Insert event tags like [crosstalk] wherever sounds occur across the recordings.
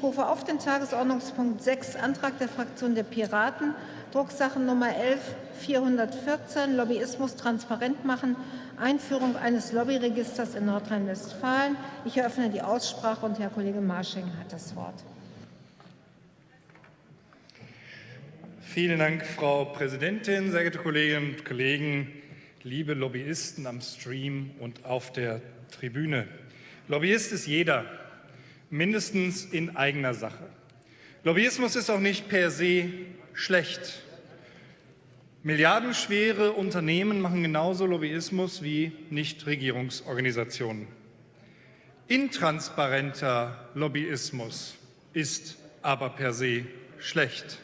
Ich rufe auf den Tagesordnungspunkt 6, Antrag der Fraktion der Piraten, Drucksachen-Nummer 11414, Lobbyismus transparent machen, Einführung eines Lobbyregisters in Nordrhein-Westfalen. Ich eröffne die Aussprache und Herr Kollege Marsching hat das Wort. Vielen Dank, Frau Präsidentin, sehr geehrte Kolleginnen und Kollegen, liebe Lobbyisten am Stream und auf der Tribüne. Lobbyist ist jeder, mindestens in eigener Sache. Lobbyismus ist auch nicht per se schlecht. Milliardenschwere Unternehmen machen genauso Lobbyismus wie Nichtregierungsorganisationen. Intransparenter Lobbyismus ist aber per se schlecht.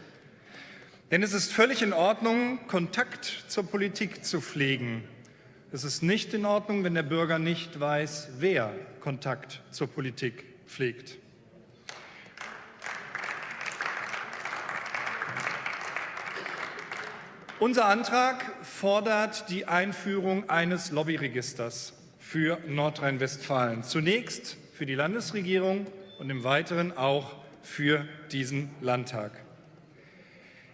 Denn es ist völlig in Ordnung, Kontakt zur Politik zu pflegen. Es ist nicht in Ordnung, wenn der Bürger nicht weiß, wer Kontakt zur Politik pflegt. Unser Antrag fordert die Einführung eines Lobbyregisters für Nordrhein-Westfalen. Zunächst für die Landesregierung und im Weiteren auch für diesen Landtag.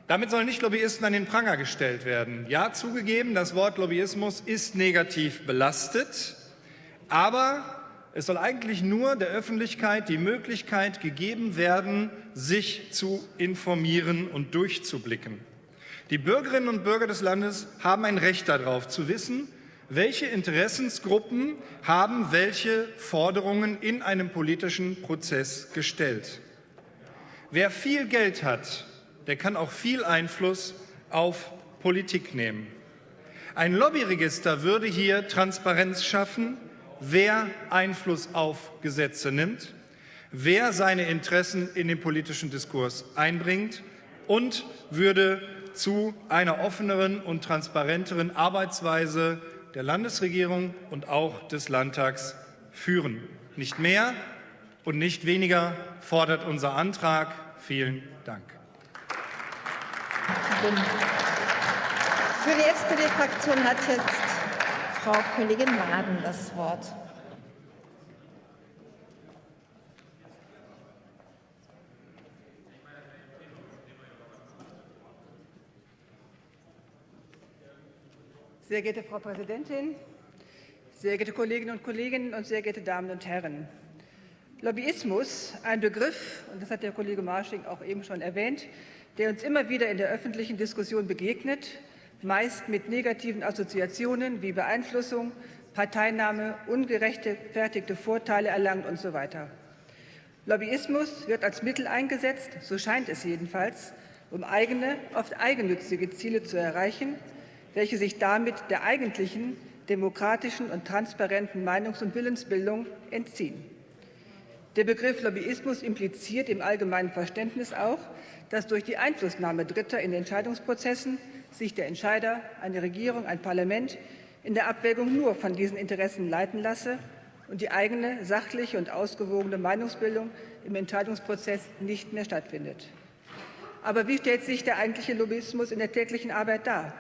Damit sollen nicht Lobbyisten an den Pranger gestellt werden. Ja, zugegeben, das Wort Lobbyismus ist negativ belastet, aber es soll eigentlich nur der Öffentlichkeit die Möglichkeit gegeben werden, sich zu informieren und durchzublicken. Die Bürgerinnen und Bürger des Landes haben ein Recht darauf, zu wissen, welche Interessensgruppen haben welche Forderungen in einem politischen Prozess gestellt. Wer viel Geld hat, der kann auch viel Einfluss auf Politik nehmen. Ein Lobbyregister würde hier Transparenz schaffen, wer Einfluss auf Gesetze nimmt, wer seine Interessen in den politischen Diskurs einbringt und würde zu einer offeneren und transparenteren Arbeitsweise der Landesregierung und auch des Landtags führen. Nicht mehr und nicht weniger fordert unser Antrag. Vielen Dank. Für die SPD-Fraktion hat jetzt Frau Kollegin Maden das Wort. Sehr geehrte Frau Präsidentin, sehr geehrte Kolleginnen und Kollegen und sehr geehrte Damen und Herren! Lobbyismus, ein Begriff, und das hat der Kollege Marsching auch eben schon erwähnt, der uns immer wieder in der öffentlichen Diskussion begegnet, meist mit negativen Assoziationen wie Beeinflussung, Parteinahme, ungerechtfertigte Vorteile erlangt und so weiter. Lobbyismus wird als Mittel eingesetzt, so scheint es jedenfalls, um eigene, oft eigennützige Ziele zu erreichen, welche sich damit der eigentlichen demokratischen und transparenten Meinungs- und Willensbildung entziehen. Der Begriff Lobbyismus impliziert im allgemeinen Verständnis auch, dass durch die Einflussnahme Dritter in Entscheidungsprozessen sich der Entscheider, eine Regierung, ein Parlament in der Abwägung nur von diesen Interessen leiten lasse und die eigene sachliche und ausgewogene Meinungsbildung im Entscheidungsprozess nicht mehr stattfindet. Aber wie stellt sich der eigentliche Lobbyismus in der täglichen Arbeit dar?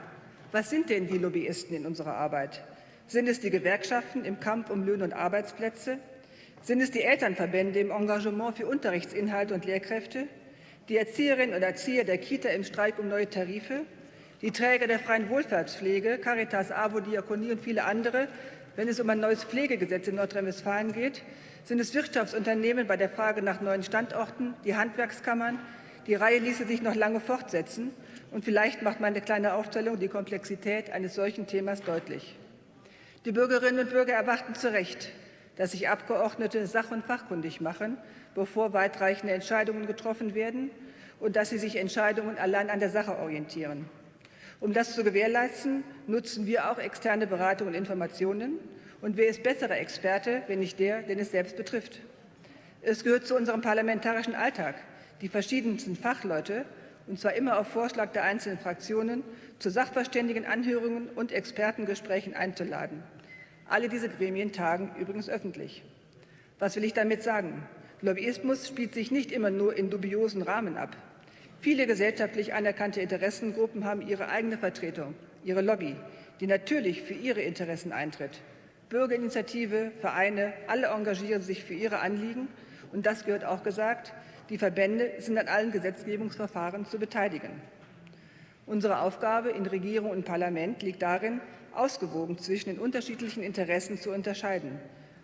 Was sind denn die Lobbyisten in unserer Arbeit? Sind es die Gewerkschaften im Kampf um Löhne und Arbeitsplätze? Sind es die Elternverbände im Engagement für Unterrichtsinhalte und Lehrkräfte? Die Erzieherinnen und Erzieher der Kita im Streik um neue Tarife? Die Träger der freien Wohlfahrtspflege, Caritas, AWO, Diakonie und viele andere, wenn es um ein neues Pflegegesetz in Nordrhein-Westfalen geht? Sind es Wirtschaftsunternehmen bei der Frage nach neuen Standorten, die Handwerkskammern? Die Reihe ließe sich noch lange fortsetzen. Und vielleicht macht meine kleine Aufstellung die Komplexität eines solchen Themas deutlich. Die Bürgerinnen und Bürger erwarten zu Recht, dass sich Abgeordnete sach- und fachkundig machen, bevor weitreichende Entscheidungen getroffen werden und dass sie sich Entscheidungen allein an der Sache orientieren. Um das zu gewährleisten, nutzen wir auch externe Beratung und Informationen. Und wer ist besserer Experte, wenn nicht der, den es selbst betrifft? Es gehört zu unserem parlamentarischen Alltag, die verschiedensten Fachleute und zwar immer auf Vorschlag der einzelnen Fraktionen, zu Sachverständigenanhörungen und Expertengesprächen einzuladen. Alle diese Gremien tagen übrigens öffentlich. Was will ich damit sagen? Lobbyismus spielt sich nicht immer nur in dubiosen Rahmen ab. Viele gesellschaftlich anerkannte Interessengruppen haben ihre eigene Vertretung, ihre Lobby, die natürlich für ihre Interessen eintritt. Bürgerinitiative, Vereine, alle engagieren sich für ihre Anliegen. Und das gehört auch gesagt, Die Verbände sind an allen Gesetzgebungsverfahren zu beteiligen. Unsere Aufgabe in Regierung und Parlament liegt darin, ausgewogen zwischen den unterschiedlichen Interessen zu unterscheiden.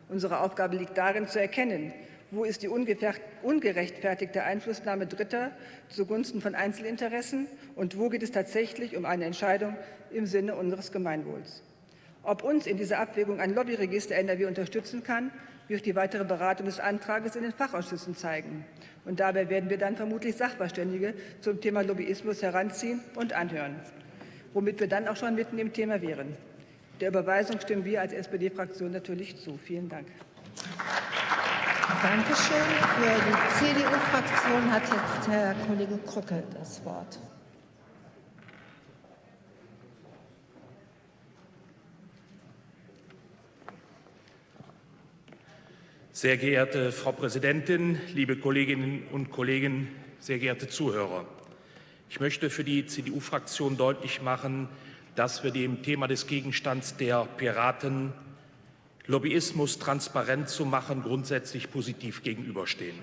Unsere Aufgabe liegt darin, zu erkennen, wo ist die ungerechtfertigte Einflussnahme Dritter zugunsten von Einzelinteressen und wo geht es tatsächlich um eine Entscheidung im Sinne unseres Gemeinwohls. Ob uns in dieser Abwägung ein Lobbyregister NRW unterstützen kann, wird die weitere Beratung des Antrags in den Fachausschüssen zeigen. Und dabei werden wir dann vermutlich Sachverständige zum Thema Lobbyismus heranziehen und anhören, womit wir dann auch schon mitten im Thema wären. Der Überweisung stimmen wir als SPD-Fraktion natürlich zu. Vielen Dank. Dankeschön. Für die CDU-Fraktion hat jetzt Herr Kollege Krückel das Wort. Sehr geehrte Frau Präsidentin, liebe Kolleginnen und Kollegen, sehr geehrte Zuhörer! Ich möchte für die CDU-Fraktion deutlich machen, dass wir dem Thema des Gegenstands der Piraten Lobbyismus transparent zu machen, grundsätzlich positiv gegenüberstehen.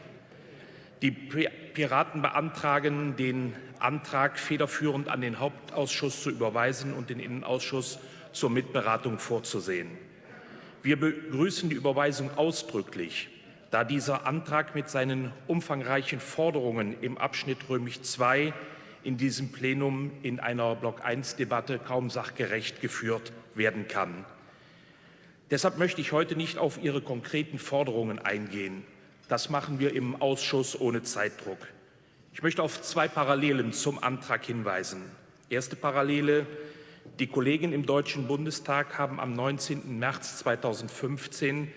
Die Piraten beantragen, den Antrag federführend an den Hauptausschuss zu überweisen und den Innenausschuss zur Mitberatung vorzusehen. Wir begrüßen die Überweisung ausdrücklich, da dieser Antrag mit seinen umfangreichen Forderungen im Abschnitt römisch II in diesem Plenum in einer Block-1-Debatte kaum sachgerecht geführt werden kann. Deshalb möchte ich heute nicht auf Ihre konkreten Forderungen eingehen. Das machen wir im Ausschuss ohne Zeitdruck. Ich möchte auf zwei Parallelen zum Antrag hinweisen. Erste Parallele. Die Kollegen im Deutschen Bundestag haben am 19. März 2015,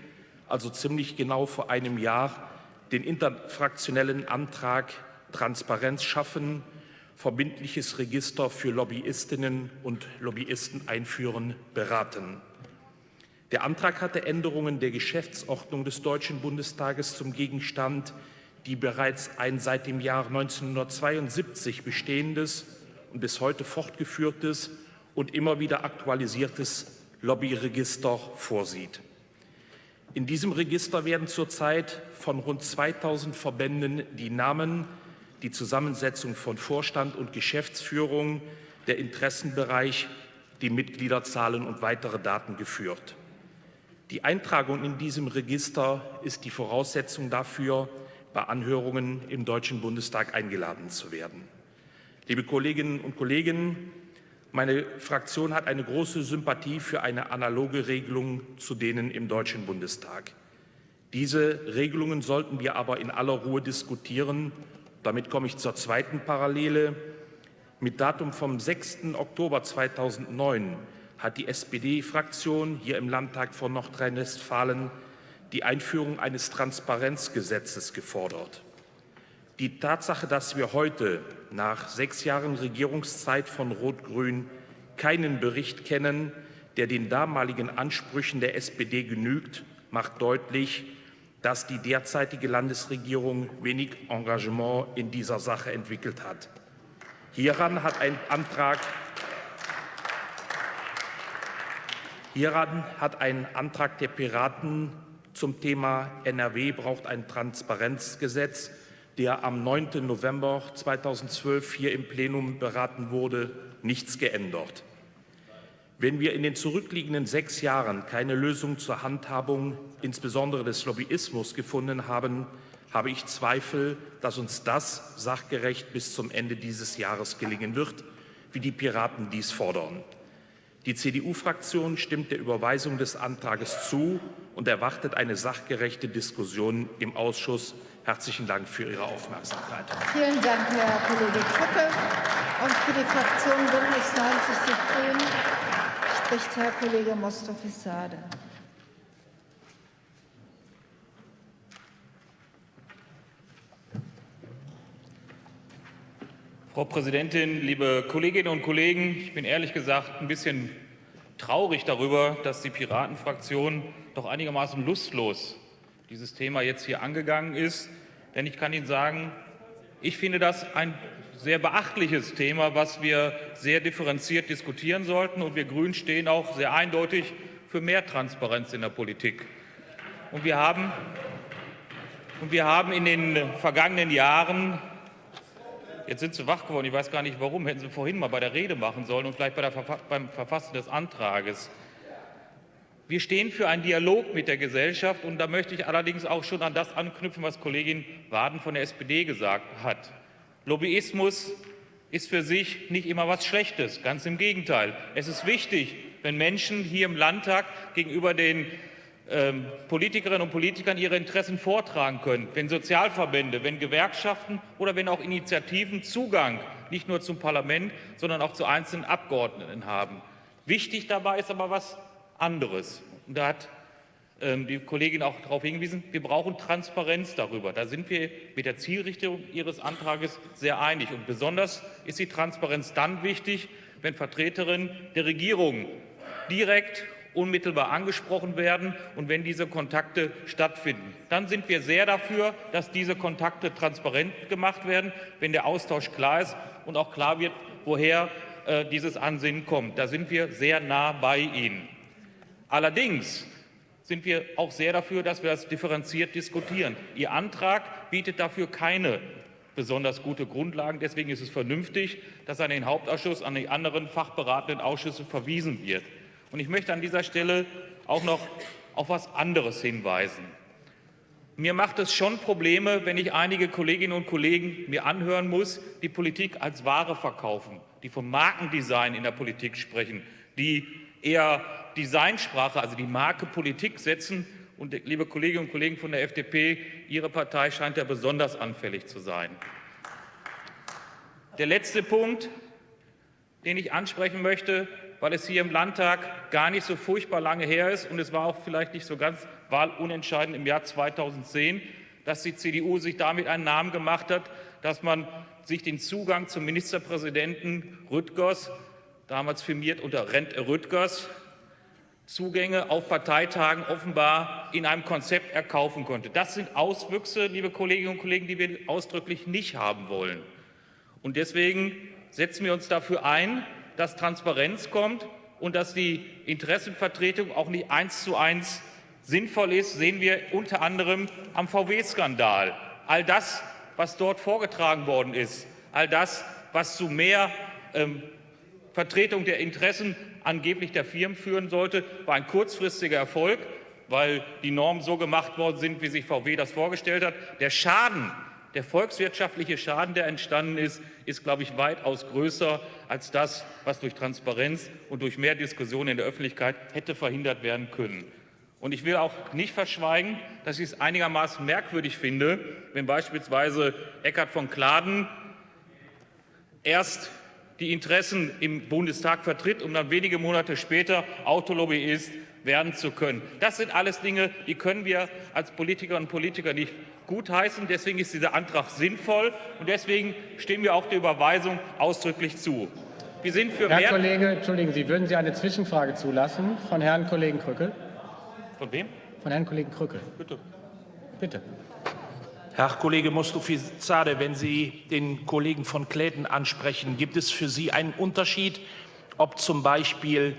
also ziemlich genau vor einem Jahr, den interfraktionellen Antrag Transparenz schaffen, verbindliches Register für Lobbyistinnen und Lobbyisten einführen, beraten. Der Antrag hatte Änderungen der Geschäftsordnung des Deutschen Bundestages zum Gegenstand, die bereits ein seit dem Jahr 1972 bestehendes und bis heute fortgeführtes und immer wieder aktualisiertes Lobbyregister vorsieht. In diesem Register werden zurzeit von rund 2000 Verbänden die Namen, die Zusammensetzung von Vorstand und Geschäftsführung, der Interessenbereich, die Mitgliederzahlen und weitere Daten geführt. Die Eintragung in diesem Register ist die Voraussetzung dafür, bei Anhörungen im Deutschen Bundestag eingeladen zu werden. Liebe Kolleginnen und Kollegen, meine Fraktion hat eine große Sympathie für eine analoge Regelung zu denen im Deutschen Bundestag. Diese Regelungen sollten wir aber in aller Ruhe diskutieren. Damit komme ich zur zweiten Parallele. Mit Datum vom 6. Oktober 2009 hat die SPD-Fraktion hier im Landtag von Nordrhein-Westfalen die Einführung eines Transparenzgesetzes gefordert. Die Tatsache, dass wir heute nach sechs Jahren Regierungszeit von Rot-Grün keinen Bericht kennen, der den damaligen Ansprüchen der SPD genügt, macht deutlich, dass die derzeitige Landesregierung wenig Engagement in dieser Sache entwickelt hat. Hieran hat ein Antrag Hieran hat ein Antrag der Piraten zum Thema NRW braucht ein Transparenzgesetz, der am 9. November 2012 hier im Plenum beraten wurde, nichts geändert. Wenn wir in den zurückliegenden sechs Jahren keine Lösung zur Handhabung insbesondere des Lobbyismus gefunden haben, habe ich Zweifel, dass uns das sachgerecht bis zum Ende dieses Jahres gelingen wird, wie die Piraten dies fordern. Die CDU-Fraktion stimmt der Überweisung des Antrages zu und erwartet eine sachgerechte Diskussion im Ausschuss. Herzlichen Dank für Ihre Aufmerksamkeit. Vielen Dank, Herr Kollege Krücke. Und für die Fraktion Bündnis 90 Die Grünen spricht Herr Kollege Mostofisade. Frau Präsidentin, liebe Kolleginnen und Kollegen! Ich bin ehrlich gesagt ein bisschen traurig darüber, dass die Piratenfraktion doch einigermaßen lustlos dieses Thema jetzt hier angegangen ist. Denn ich kann Ihnen sagen, ich finde das ein sehr beachtliches Thema, was wir sehr differenziert diskutieren sollten. Und wir Grünen stehen auch sehr eindeutig für mehr Transparenz in der Politik. Und wir haben Und wir haben in den vergangenen Jahren, jetzt sind Sie wach geworden, ich weiß gar nicht warum, hätten Sie vorhin mal bei der Rede machen sollen und vielleicht bei der, beim Verfassen des Antrages. Wir stehen für einen Dialog mit der Gesellschaft und da möchte ich allerdings auch schon an das anknüpfen, was Kollegin Waden von der SPD gesagt hat. Lobbyismus ist für sich nicht immer was Schlechtes, ganz im Gegenteil. Es ist wichtig, wenn Menschen hier im Landtag gegenüber den Politikerinnen und Politikern ihre Interessen vortragen können, wenn Sozialverbände, wenn Gewerkschaften oder wenn auch Initiativen Zugang nicht nur zum Parlament, sondern auch zu einzelnen Abgeordneten haben. Wichtig dabei ist aber was anderes. Und da hat ähm, die Kollegin auch darauf hingewiesen, wir brauchen Transparenz darüber. Da sind wir mit der Zielrichtung Ihres Antrages sehr einig. Und besonders ist die Transparenz dann wichtig, wenn Vertreterinnen der Regierung direkt unmittelbar angesprochen werden und wenn diese Kontakte stattfinden. Dann sind wir sehr dafür, dass diese Kontakte transparent gemacht werden, wenn der Austausch klar ist und auch klar wird, woher äh, dieses Ansinnen kommt. Da sind wir sehr nah bei Ihnen. Allerdings sind wir auch sehr dafür, dass wir das differenziert diskutieren. Ihr Antrag bietet dafür keine besonders gute Grundlagen. Deswegen ist es vernünftig, dass an den Hauptausschuss, an die anderen fachberatenden Ausschüsse verwiesen wird. Und ich möchte an dieser Stelle auch noch auf etwas anderes hinweisen. Mir macht es schon Probleme, wenn ich einige Kolleginnen und Kollegen mir anhören muss, die Politik als Ware verkaufen, die vom Markendesign in der Politik sprechen, die eher Designsprache, also die Marke Politik setzen. Und liebe Kolleginnen und Kollegen von der FDP, Ihre Partei scheint ja besonders anfällig zu sein. Der letzte Punkt, den ich ansprechen möchte, weil es hier im Landtag gar nicht so furchtbar lange her ist und es war auch vielleicht nicht so ganz wahlunentscheidend im Jahr 2010, dass die CDU sich damit einen Namen gemacht hat, dass man sich den Zugang zum Ministerpräsidenten Rüttgers, damals firmiert unter Rent Rüttgers, Zugänge auf Parteitagen offenbar in einem Konzept erkaufen konnte. Das sind Auswüchse, liebe Kolleginnen und Kollegen, die wir ausdrücklich nicht haben wollen. Und deswegen setzen wir uns dafür ein, dass Transparenz kommt und dass die Interessenvertretung auch nicht eins zu eins sinnvoll ist, sehen wir unter anderem am VW-Skandal. All das, was dort vorgetragen worden ist, all das, was zu mehr ähm, Vertretung der Interessen angeblich der Firmen führen sollte, war ein kurzfristiger Erfolg, weil die Normen so gemacht worden sind, wie sich VW das vorgestellt hat. Der Schaden, der volkswirtschaftliche Schaden, der entstanden ist, ist, glaube ich, weitaus größer als das, was durch Transparenz und durch mehr Diskussion in der Öffentlichkeit hätte verhindert werden können. Und ich will auch nicht verschweigen, dass ich es einigermaßen merkwürdig finde, wenn beispielsweise Eckhard von Kladen erst die Interessen im Bundestag vertritt, um dann wenige Monate später Autolobbyist werden zu können. Das sind alles Dinge, die können wir als Politikerinnen und Politiker nicht gutheißen. Deswegen ist dieser Antrag sinnvoll und deswegen stimmen wir auch der Überweisung ausdrücklich zu. Wir sind für Herr Kollege, entschuldigen Sie, würden Sie eine Zwischenfrage zulassen von Herrn Kollegen Krückel? Von wem? Von Herrn Kollegen Krückel. Bitte. Bitte. Herr Kollege Mostofizade, wenn Sie den Kollegen von Kläden ansprechen, gibt es für Sie einen Unterschied, ob zum Beispiel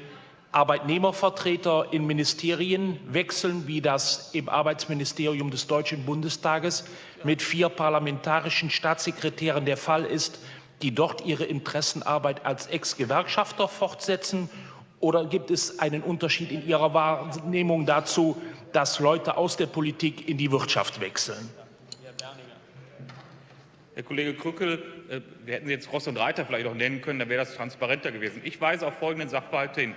Arbeitnehmervertreter in Ministerien wechseln, wie das im Arbeitsministerium des Deutschen Bundestages mit vier parlamentarischen Staatssekretären der Fall ist, die dort ihre Interessenarbeit als Ex-Gewerkschafter fortsetzen? Oder gibt es einen Unterschied in Ihrer Wahrnehmung dazu, dass Leute aus der Politik in die Wirtschaft wechseln? Herr Kollege Krückel, äh, wir hätten Sie jetzt Ross und Reiter vielleicht auch nennen können, dann wäre das transparenter gewesen. Ich weise auf folgenden Sachverhalt hin.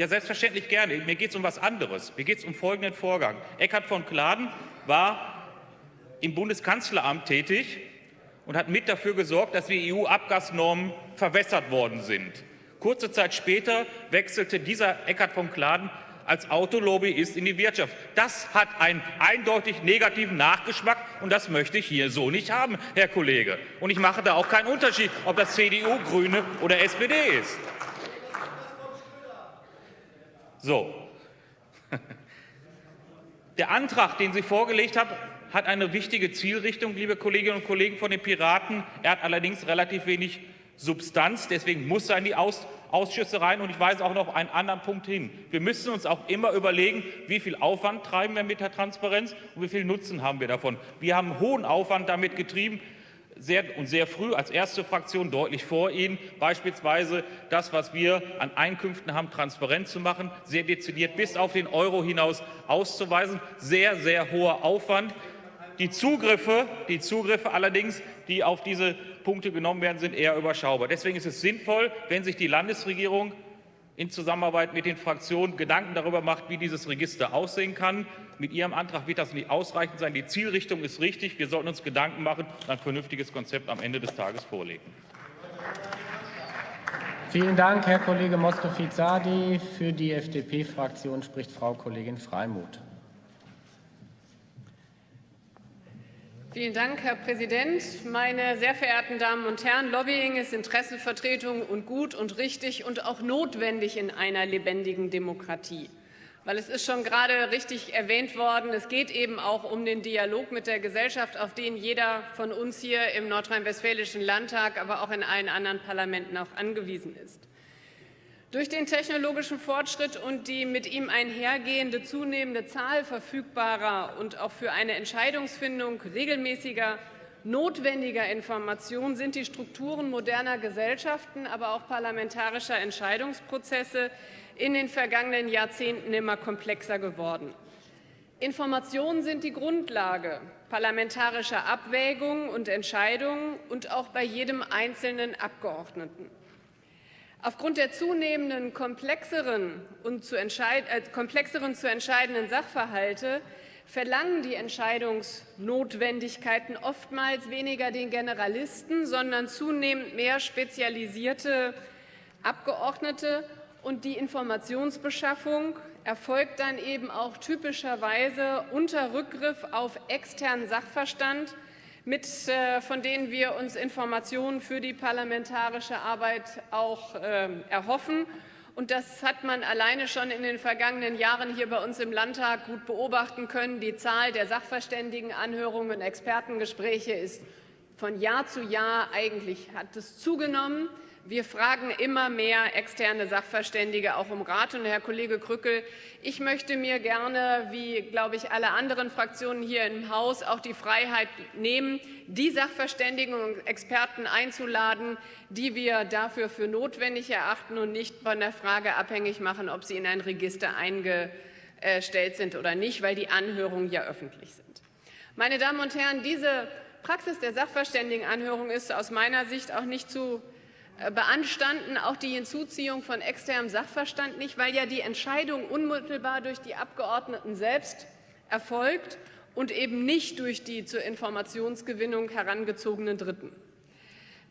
Ja, selbstverständlich gerne. Mir geht es um was anderes. Mir geht es um folgenden Vorgang. Eckhard von Kladen war im Bundeskanzleramt tätig und hat mit dafür gesorgt, dass die EU-Abgasnormen verwässert worden sind. Kurze Zeit später wechselte dieser Eckhard von Kladen als Autolobbyist in die Wirtschaft. Das hat einen eindeutig negativen Nachgeschmack und das möchte ich hier so nicht haben, Herr Kollege. Und ich mache da auch keinen Unterschied, ob das CDU, Grüne oder SPD ist. So. [laughs] Der Antrag, den Sie vorgelegt haben, hat eine wichtige Zielrichtung, liebe Kolleginnen und Kollegen von den Piraten. Er hat allerdings relativ wenig Substanz. Deswegen muss er in die Aus Ausschüsse rein. Und ich weise auch noch einen anderen Punkt hin. Wir müssen uns auch immer überlegen, wie viel Aufwand treiben wir mit der Transparenz und wie viel Nutzen haben wir davon. Wir haben hohen Aufwand damit getrieben sehr, und sehr früh als erste Fraktion deutlich vor Ihnen, beispielsweise das, was wir an Einkünften haben, transparent zu machen, sehr dezidiert bis auf den Euro hinaus auszuweisen. Sehr, sehr hoher Aufwand. Die Zugriffe, die Zugriffe allerdings, die auf diese Punkte genommen werden, sind eher überschaubar. Deswegen ist es sinnvoll, wenn sich die Landesregierung in Zusammenarbeit mit den Fraktionen Gedanken darüber macht, wie dieses Register aussehen kann. Mit Ihrem Antrag wird das nicht ausreichend sein. Die Zielrichtung ist richtig. Wir sollten uns Gedanken machen und ein vernünftiges Konzept am Ende des Tages vorlegen. Vielen Dank, Herr Kollege Moskovic-Sadi. Für die FDP-Fraktion spricht Frau Kollegin Freimuth. Vielen Dank, Herr Präsident. Meine sehr verehrten Damen und Herren, Lobbying ist Interessenvertretung und gut und richtig und auch notwendig in einer lebendigen Demokratie. Weil es ist schon gerade richtig erwähnt worden, es geht eben auch um den Dialog mit der Gesellschaft, auf den jeder von uns hier im nordrhein-westfälischen Landtag, aber auch in allen anderen Parlamenten auch angewiesen ist. Durch den technologischen Fortschritt und die mit ihm einhergehende zunehmende Zahl verfügbarer und auch für eine Entscheidungsfindung regelmäßiger notwendiger Informationen sind die Strukturen moderner Gesellschaften, aber auch parlamentarischer Entscheidungsprozesse in den vergangenen Jahrzehnten immer komplexer geworden. Informationen sind die Grundlage parlamentarischer Abwägungen und Entscheidungen und auch bei jedem einzelnen Abgeordneten. Aufgrund der zunehmenden komplexeren, und zu, entscheid äh, komplexeren zu entscheidenden Sachverhalte verlangen die Entscheidungsnotwendigkeiten oftmals weniger den Generalisten, sondern zunehmend mehr spezialisierte Abgeordnete. Und die Informationsbeschaffung erfolgt dann eben auch typischerweise unter Rückgriff auf externen Sachverstand, mit, äh, von denen wir uns Informationen für die parlamentarische Arbeit auch äh, erhoffen. Und das hat man alleine schon in den vergangenen Jahren hier bei uns im Landtag gut beobachten können. Die Zahl der Sachverständigenanhörungen und Expertengespräche ist von Jahr zu Jahr eigentlich hat es zugenommen. Wir fragen immer mehr externe Sachverständige auch um Rat. Und Herr Kollege Krückel, ich möchte mir gerne, wie glaube ich alle anderen Fraktionen hier im Haus, auch die Freiheit nehmen, die Sachverständigen und Experten einzuladen, die wir dafür für notwendig erachten und nicht von der Frage abhängig machen, ob sie in ein Register eingestellt sind oder nicht, weil die Anhörungen ja öffentlich sind. Meine Damen und Herren, diese Praxis der Sachverständigenanhörung ist aus meiner Sicht auch nicht zu beanstanden auch die Hinzuziehung von externem Sachverstand nicht, weil ja die Entscheidung unmittelbar durch die Abgeordneten selbst erfolgt und eben nicht durch die zur Informationsgewinnung herangezogenen Dritten.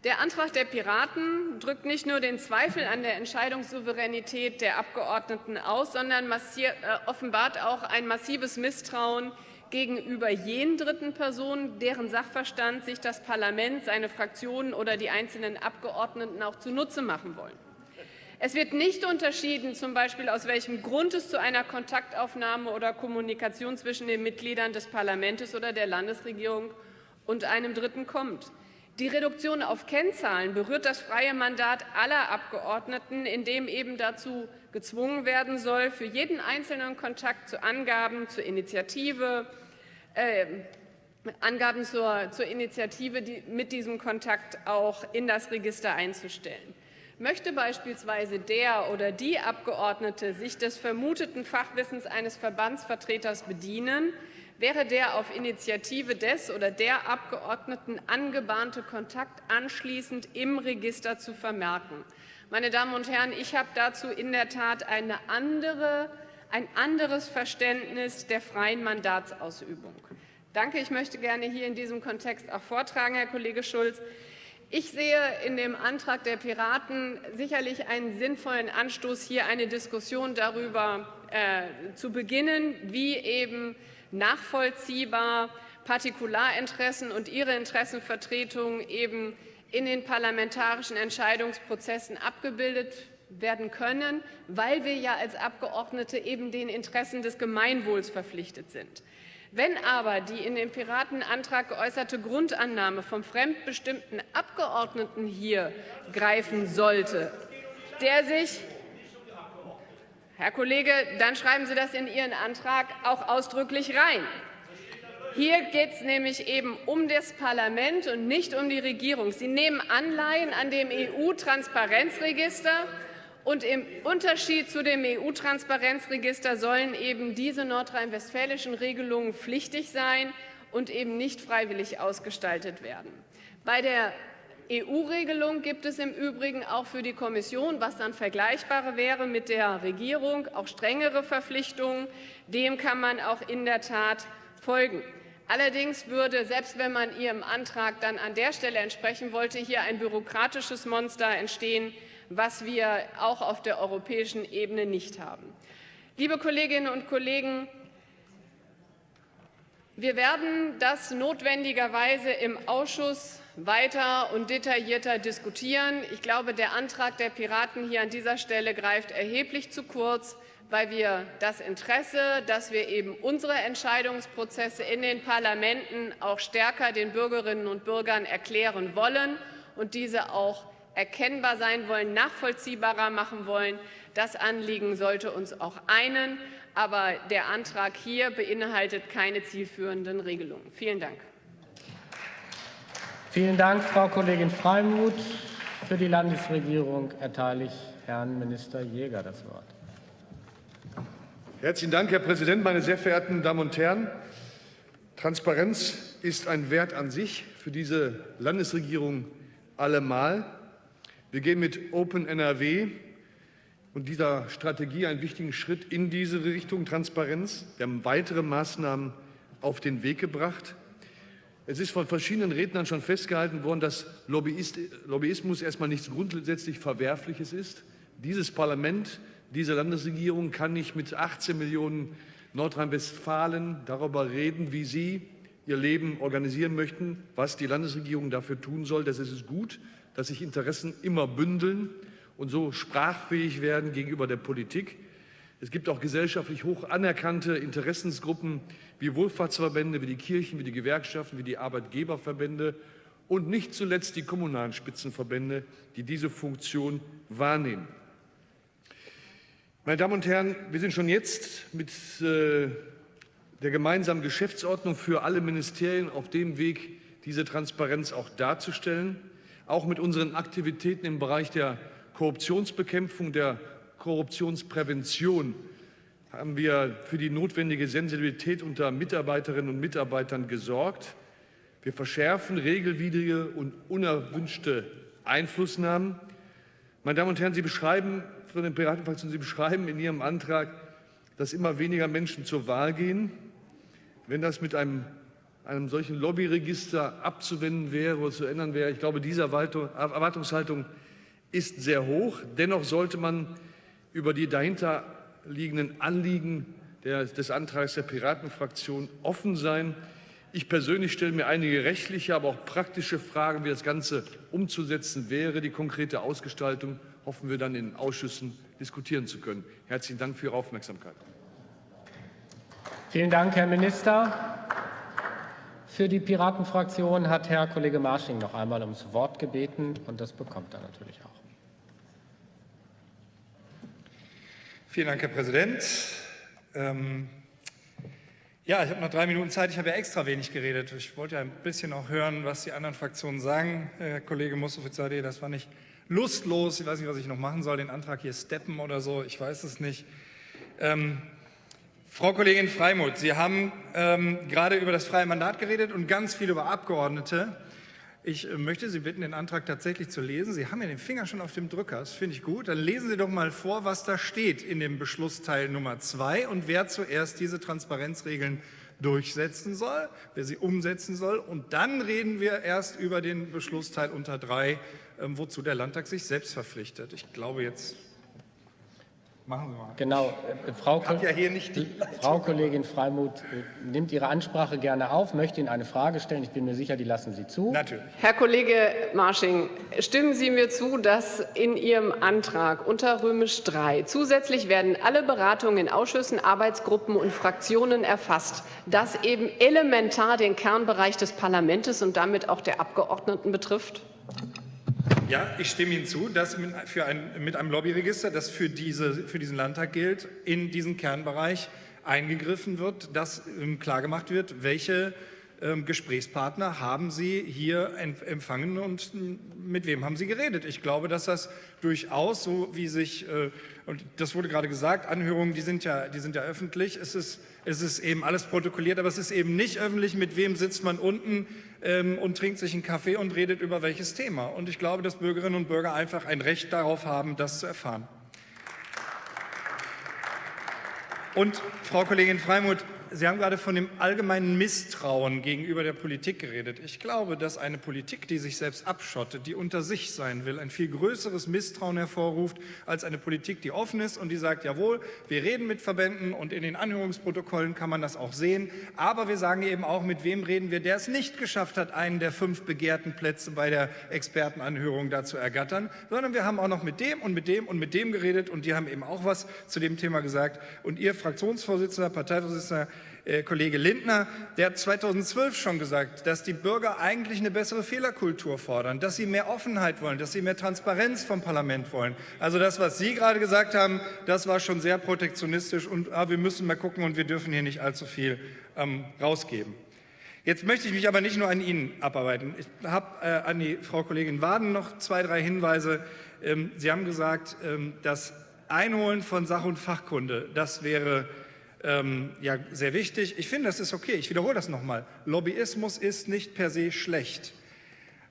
Der Antrag der Piraten drückt nicht nur den Zweifel an der Entscheidungssouveränität der Abgeordneten aus, sondern äh, offenbart auch ein massives Misstrauen gegenüber jenen dritten Personen, deren Sachverstand sich das Parlament, seine Fraktionen oder die einzelnen Abgeordneten auch zunutze machen wollen. Es wird nicht unterschieden, zum Beispiel aus welchem Grund es zu einer Kontaktaufnahme oder Kommunikation zwischen den Mitgliedern des Parlaments oder der Landesregierung und einem Dritten kommt. Die Reduktion auf Kennzahlen berührt das freie Mandat aller Abgeordneten, indem eben dazu gezwungen werden soll, für jeden einzelnen Kontakt zu Angaben zur Initiative, äh, Angaben zur, zur Initiative die, mit diesem Kontakt auch in das Register einzustellen. Möchte beispielsweise der oder die Abgeordnete sich des vermuteten Fachwissens eines Verbandsvertreters bedienen, wäre der auf Initiative des oder der Abgeordneten angebahnte Kontakt anschließend im Register zu vermerken. Meine Damen und Herren, ich habe dazu in der Tat eine andere, ein anderes Verständnis der freien Mandatsausübung. Danke, ich möchte gerne hier in diesem Kontext auch vortragen, Herr Kollege Schulz. Ich sehe in dem Antrag der Piraten sicherlich einen sinnvollen Anstoß, hier eine Diskussion darüber äh, zu beginnen, wie eben nachvollziehbar Partikularinteressen und ihre Interessenvertretung eben in den parlamentarischen Entscheidungsprozessen abgebildet werden können, weil wir ja als Abgeordnete eben den Interessen des Gemeinwohls verpflichtet sind. Wenn aber die in dem Piratenantrag geäußerte Grundannahme vom fremdbestimmten Abgeordneten hier greifen sollte, der sich Herr Kollege, dann schreiben Sie das in Ihren Antrag auch ausdrücklich rein. Hier geht es nämlich eben um das Parlament und nicht um die Regierung. Sie nehmen Anleihen an dem EU-Transparenzregister. Und im Unterschied zu dem EU-Transparenzregister sollen eben diese nordrhein-westfälischen Regelungen pflichtig sein und eben nicht freiwillig ausgestaltet werden. Bei der EU-Regelung gibt es im Übrigen auch für die Kommission, was dann vergleichbar wäre mit der Regierung, auch strengere Verpflichtungen. Dem kann man auch in der Tat folgen. Allerdings würde, selbst wenn man Ihrem Antrag dann an der Stelle entsprechen wollte, hier ein bürokratisches Monster entstehen, was wir auch auf der europäischen Ebene nicht haben. Liebe Kolleginnen und Kollegen, wir werden das notwendigerweise im Ausschuss weiter und detaillierter diskutieren. Ich glaube, der Antrag der Piraten hier an dieser Stelle greift erheblich zu kurz, weil wir das Interesse, dass wir eben unsere Entscheidungsprozesse in den Parlamenten auch stärker den Bürgerinnen und Bürgern erklären wollen und diese auch erkennbar sein wollen, nachvollziehbarer machen wollen. Das Anliegen sollte uns auch einen. Aber der Antrag hier beinhaltet keine zielführenden Regelungen. Vielen Dank. Vielen Dank, Frau Kollegin Freimuth. Für die Landesregierung erteile ich Herrn Minister Jäger das Wort. Herzlichen Dank, Herr Präsident, meine sehr verehrten Damen und Herren! Transparenz ist ein Wert an sich für diese Landesregierung allemal. Wir gehen mit Open NRW und dieser Strategie einen wichtigen Schritt in diese Richtung Transparenz. Wir haben weitere Maßnahmen auf den Weg gebracht. Es ist von verschiedenen Rednern schon festgehalten worden, dass Lobbyismus erstmal nichts grundsätzlich Verwerfliches ist. Dieses Parlament, diese Landesregierung kann nicht mit 18 Millionen Nordrhein-Westfalen darüber reden, wie sie ihr Leben organisieren möchten, was die Landesregierung dafür tun soll. Das ist gut, dass sich Interessen immer bündeln und so sprachfähig werden gegenüber der Politik. Es gibt auch gesellschaftlich hoch anerkannte Interessensgruppen wie Wohlfahrtsverbände, wie die Kirchen, wie die Gewerkschaften, wie die Arbeitgeberverbände und nicht zuletzt die kommunalen Spitzenverbände, die diese Funktion wahrnehmen. Meine Damen und Herren, wir sind schon jetzt mit äh, der gemeinsamen Geschäftsordnung für alle Ministerien auf dem Weg, diese Transparenz auch darzustellen, auch mit unseren Aktivitäten im Bereich der Korruptionsbekämpfung, der Korruptionsprävention haben wir für die notwendige Sensibilität unter Mitarbeiterinnen und Mitarbeitern gesorgt. Wir verschärfen regelwidrige und unerwünschte Einflussnahmen. Meine Damen und Herren, Sie beschreiben von den Piratenfraktionen, Sie beschreiben in Ihrem Antrag, dass immer weniger Menschen zur Wahl gehen. Wenn das mit einem, einem solchen Lobbyregister abzuwenden wäre oder zu ändern wäre, ich glaube, diese Erwartungshaltung ist sehr hoch. Dennoch sollte man über die dahinterliegenden Anliegen des Antrags der Piratenfraktion offen sein. Ich persönlich stelle mir einige rechtliche, aber auch praktische Fragen, wie das Ganze umzusetzen wäre. Die konkrete Ausgestaltung hoffen wir dann in den Ausschüssen diskutieren zu können. Herzlichen Dank für Ihre Aufmerksamkeit. Vielen Dank, Herr Minister. Für die Piratenfraktion hat Herr Kollege Marsching noch einmal ums Wort gebeten, und das bekommt er natürlich auch. Vielen Dank, Herr Präsident. Ähm, ja, ich habe noch drei Minuten Zeit. Ich habe ja extra wenig geredet. Ich wollte ja ein bisschen auch hören, was die anderen Fraktionen sagen. Herr Kollege Mustafa das war nicht lustlos. Ich weiß nicht, was ich noch machen soll, den Antrag hier steppen oder so. Ich weiß es nicht. Ähm, Frau Kollegin Freimuth, Sie haben ähm, gerade über das freie Mandat geredet und ganz viel über Abgeordnete. Ich äh, möchte Sie bitten, den Antrag tatsächlich zu lesen. Sie haben ja den Finger schon auf dem Drücker, das finde ich gut. Dann lesen Sie doch mal vor, was da steht in dem Beschlussteil Nummer zwei und wer zuerst diese Transparenzregeln durchsetzen soll, wer sie umsetzen soll. Und dann reden wir erst über den Beschlussteil unter drei, ähm, wozu der Landtag sich selbst verpflichtet. Ich glaube, jetzt Machen Sie mal. Genau. Äh, Frau, ja hier nicht Frau Kollegin Freimuth äh, nimmt Ihre Ansprache gerne auf, möchte Ihnen eine Frage stellen. Ich bin mir sicher, die lassen Sie zu. Natürlich. Herr Kollege Marsching, stimmen Sie mir zu, dass in Ihrem Antrag unter Römisch 3 zusätzlich werden alle Beratungen in Ausschüssen, Arbeitsgruppen und Fraktionen erfasst, das eben elementar den Kernbereich des Parlaments und damit auch der Abgeordneten betrifft? Ja, ich stimme Ihnen zu, dass für ein, mit einem Lobbyregister, das für, diese, für diesen Landtag gilt, in diesen Kernbereich eingegriffen wird, dass ähm, klargemacht wird, welche Gesprächspartner haben Sie hier empfangen und mit wem haben Sie geredet? Ich glaube, dass das durchaus so wie sich, äh, und das wurde gerade gesagt, Anhörungen, die sind ja, die sind ja öffentlich, es ist, es ist eben alles protokolliert, aber es ist eben nicht öffentlich, mit wem sitzt man unten ähm, und trinkt sich einen Kaffee und redet über welches Thema. Und ich glaube, dass Bürgerinnen und Bürger einfach ein Recht darauf haben, das zu erfahren. Und Frau Kollegin Freimuth, Sie haben gerade von dem allgemeinen Misstrauen gegenüber der Politik geredet. Ich glaube, dass eine Politik, die sich selbst abschottet, die unter sich sein will, ein viel größeres Misstrauen hervorruft als eine Politik, die offen ist und die sagt, jawohl, wir reden mit Verbänden und in den Anhörungsprotokollen kann man das auch sehen, aber wir sagen eben auch, mit wem reden wir, der es nicht geschafft hat, einen der fünf begehrten Plätze bei der Expertenanhörung da zu ergattern, sondern wir haben auch noch mit dem und mit dem und mit dem geredet und die haben eben auch was zu dem Thema gesagt. Und Ihr Fraktionsvorsitzender, Parteivorsitzender Kollege Lindner, der hat 2012 schon gesagt, dass die Bürger eigentlich eine bessere Fehlerkultur fordern, dass sie mehr Offenheit wollen, dass sie mehr Transparenz vom Parlament wollen. Also das, was Sie gerade gesagt haben, das war schon sehr protektionistisch und ah, wir müssen mal gucken und wir dürfen hier nicht allzu viel ähm, rausgeben. Jetzt möchte ich mich aber nicht nur an Ihnen abarbeiten. Ich habe äh, an die Frau Kollegin Waden noch zwei, drei Hinweise. Ähm, Sie haben gesagt, ähm, das Einholen von Sach- und Fachkunde, das wäre ähm, ja, sehr wichtig. Ich finde, das ist okay. Ich wiederhole das nochmal. Lobbyismus ist nicht per se schlecht.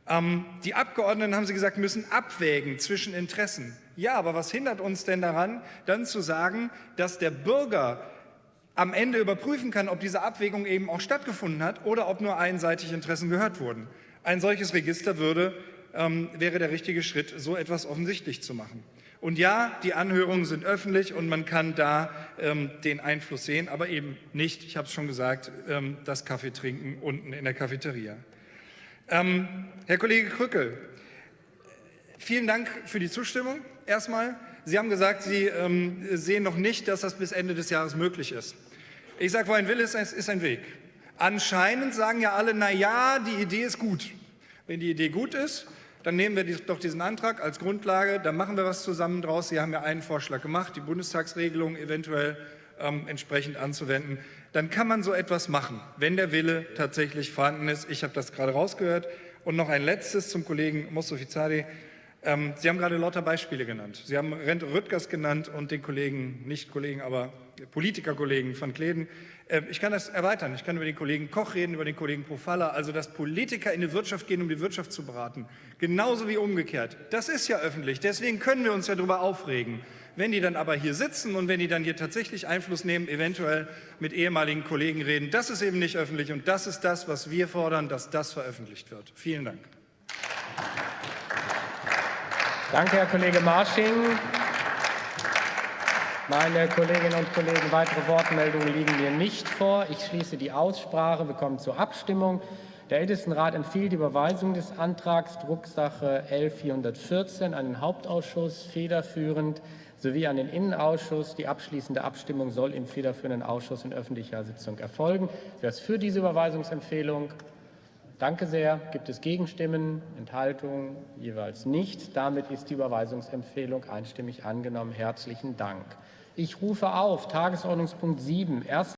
Ähm, die Abgeordneten, haben Sie gesagt, müssen abwägen zwischen Interessen. Ja, aber was hindert uns denn daran, dann zu sagen, dass der Bürger am Ende überprüfen kann, ob diese Abwägung eben auch stattgefunden hat oder ob nur einseitig Interessen gehört wurden. Ein solches Register würde, ähm, wäre der richtige Schritt, so etwas offensichtlich zu machen. Und ja, die Anhörungen sind öffentlich und man kann da ähm, den Einfluss sehen, aber eben nicht, ich habe es schon gesagt, ähm, das Kaffee trinken unten in der Cafeteria. Ähm, Herr Kollege Krückel, vielen Dank für die Zustimmung erstmal. Sie haben gesagt, Sie ähm, sehen noch nicht, dass das bis Ende des Jahres möglich ist. Ich sage, wo ein Wille ist, ist ein Weg. Anscheinend sagen ja alle, na ja, die Idee ist gut. Wenn die Idee gut ist, dann nehmen wir doch diesen Antrag als Grundlage, dann machen wir was zusammen draus. Sie haben ja einen Vorschlag gemacht, die Bundestagsregelung eventuell ähm, entsprechend anzuwenden. Dann kann man so etwas machen, wenn der Wille tatsächlich vorhanden ist. Ich habe das gerade rausgehört. Und noch ein letztes zum Kollegen Mostofizadi. Ähm, Sie haben gerade lauter Beispiele genannt. Sie haben Rente Rüttgers genannt und den Kollegen, nicht Kollegen, aber Politikerkollegen von Kleden. Ähm, ich kann das erweitern. Ich kann über den Kollegen Koch reden, über den Kollegen Profalla, also dass Politiker in die Wirtschaft gehen, um die Wirtschaft zu beraten. Genauso wie umgekehrt. Das ist ja öffentlich. Deswegen können wir uns ja darüber aufregen. Wenn die dann aber hier sitzen und wenn die dann hier tatsächlich Einfluss nehmen, eventuell mit ehemaligen Kollegen reden, das ist eben nicht öffentlich und das ist das, was wir fordern, dass das veröffentlicht wird. Vielen Dank. Danke, Herr Kollege Marsching. Meine Kolleginnen und Kollegen, weitere Wortmeldungen liegen mir nicht vor. Ich schließe die Aussprache. Wir kommen zur Abstimmung. Der Ältestenrat empfiehlt die Überweisung des Antrags Drucksache L 414 an den Hauptausschuss federführend sowie an den Innenausschuss. Die abschließende Abstimmung soll im federführenden Ausschuss in öffentlicher Sitzung erfolgen. Wer ist für diese Überweisungsempfehlung? Danke sehr. Gibt es Gegenstimmen, Enthaltungen? Jeweils nicht. Damit ist die Überweisungsempfehlung einstimmig angenommen. Herzlichen Dank. Ich rufe auf Tagesordnungspunkt 7,